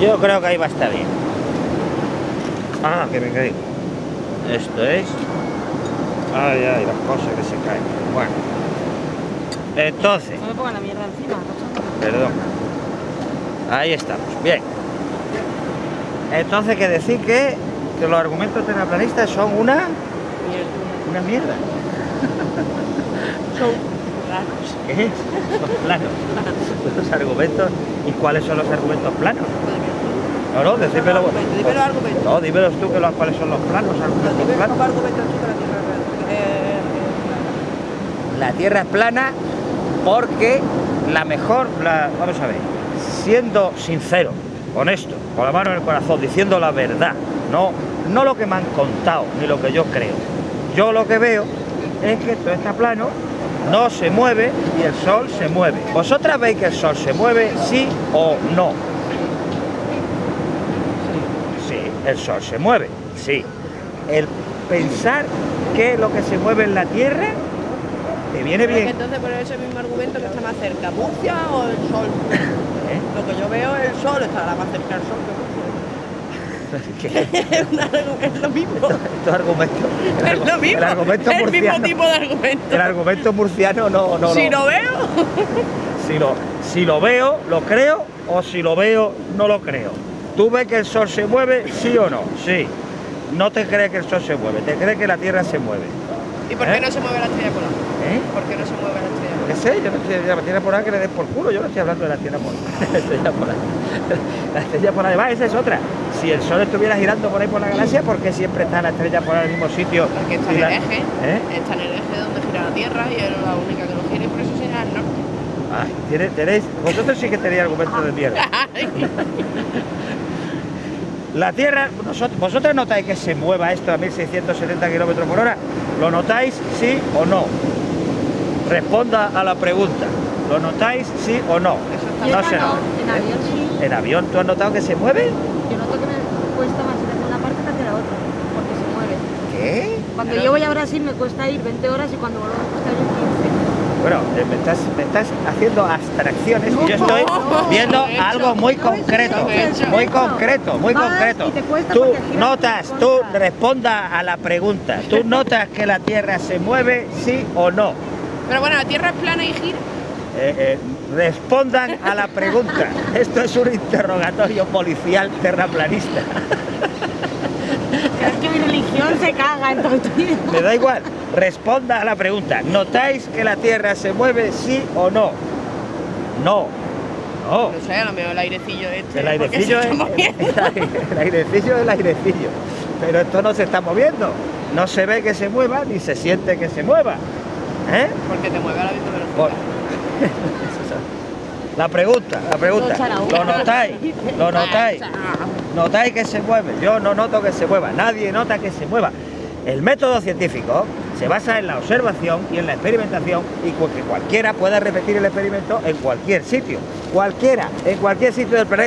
Yo creo que ahí va a estar bien. Ah, que me caí. Esto es... Ay, ay, las cosas que se caen. Bueno. Entonces... No me pongan la mierda encima, cochón. Perdón. Ahí estamos. Bien. Entonces, que decir que, que los argumentos terraplanistas son una, Mierda. una mierda. Son raros. ¿Qué es? Son planos. Los argumentos. ¿Y cuáles son los argumentos planos? No, no, decímelo. Dime los argumentos. No, dímelos tú que los, cuáles son los planos, argumentos Dime planos. Eh, La Tierra es plana porque la mejor, la, vamos a ver, siendo sincero, honesto, con la mano en el corazón, diciendo la verdad, no, no lo que me han contado, ni lo que yo creo. Yo lo que veo es que esto está plano, no se mueve y el sol se mueve. ¿Vosotras veis que el sol se mueve, sí o no? Sí, el sol se mueve, sí. El pensar que lo que se mueve en la Tierra te viene es bien. entonces por ese mismo argumento que está más cerca, Murcia o el sol. ¿Eh? Lo que yo veo el sol estará más cerca del sol que. Murcia. Es, es lo mismo. Estos argumentos. el Es lo mismo. El argumento el mismo tipo de argumento. El argumento murciano no, no, si no. lo veo, Si lo, si lo veo, lo creo, o si lo veo, no lo creo. ¿Tú ves que el sol se mueve, sí o no? Sí. No te crees que el sol se mueve, te crees que la tierra se mueve. ¿y por qué ¿Eh? no se mueve la estrella polar? ¿Eh? ¿Por qué no se mueve la estrella ¿Qué polar? sé? Yo no estoy de la tierra polar que le des por culo, yo no estoy hablando de la tierra polar. La estrella polar. La estrella polar, además, esa es otra. Si el sol estuviera girando por ahí por la galaxia, ¿por qué siempre está la estrella polar en el mismo sitio? Porque está en la- el eje, ¿Eh? está en el eje donde gira la Tierra y es la única que no gira y por eso señala el norte. Ay, tiene- tenéis, vosotros sí que tenéis argumentos de mierda. La Tierra, nosotros, vosotros notáis que se mueva esto a 1670 kilómetros por hora. ¿Lo notáis sí o no? Responda a la pregunta. ¿Lo notáis sí o no? Eso en avión sí. ¿En avión tú has notado que se mueve? Yo noto que me cuesta más ir una parte que hacia la otra, porque se mueve. ¿Qué? Cuando Pero- yo voy a Brasil me cuesta ir 20 horas y cuando vuelvo me cuesta ir 15. Bueno, eh, me estás, me estás haciendo abstracciones y yo estoy viendo algo muy concreto, muy concreto, muy concreto. y te cuesta Tú notas, tú responda a la pregunta. ¿Tú notas que la Tierra se mueve, sí o no? Pero bueno, la Tierra es plana y gira. Eh, eh, respondan a la pregunta. Esto es un interrogatorio policial terraplanista. Religión se caga en todo Me da igual. Responda a la pregunta. ¿Notáis que la Tierra se mueve, sí o no? No. No. No sé, a lo mejor el airecillo este. El airecillo se es el airecillo es el airecillo. Pero esto no se está moviendo. No se ve que se mueva ni se siente que se mueva. ¿Eh? Porque te mueve a la misma velocidad. Por- La pregunta, la pregunta. Lo echará ¿Lo una. notáis? ¿Lo notáis? ¿Notáis que se mueve? Yo no noto que se mueva. Nadie nota que se mueva. El método científico se basa en la observación y en la experimentación y que cualquiera pueda repetir el experimento en cualquier sitio. Cualquiera, en cualquier sitio del planeta.